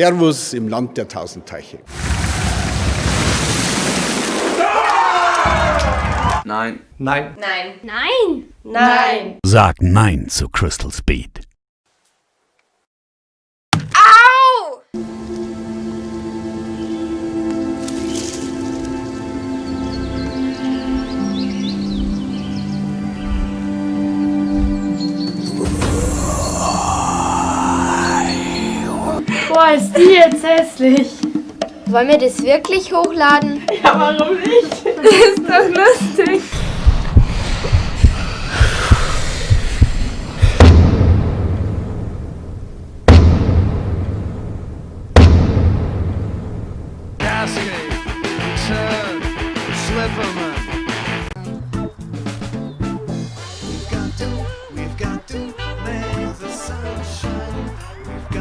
Servus im Land der tausend Teiche. Nein. Nein. Nein. Nein. Nein. Sag Nein zu Crystal Speed. Boah, ist die jetzt hässlich. Wollen wir das wirklich hochladen? Ja, warum nicht? Das ist doch lustig. We've got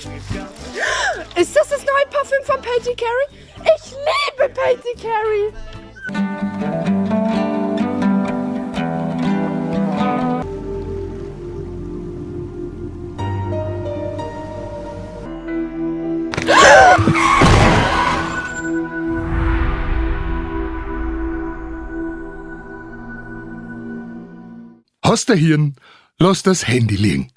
Ist das das neue Parfüm von Patty Carey? Ich liebe Patty Carey. Hast du Hirn? Lass das Handy liegen.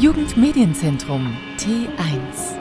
Jugendmedienzentrum T1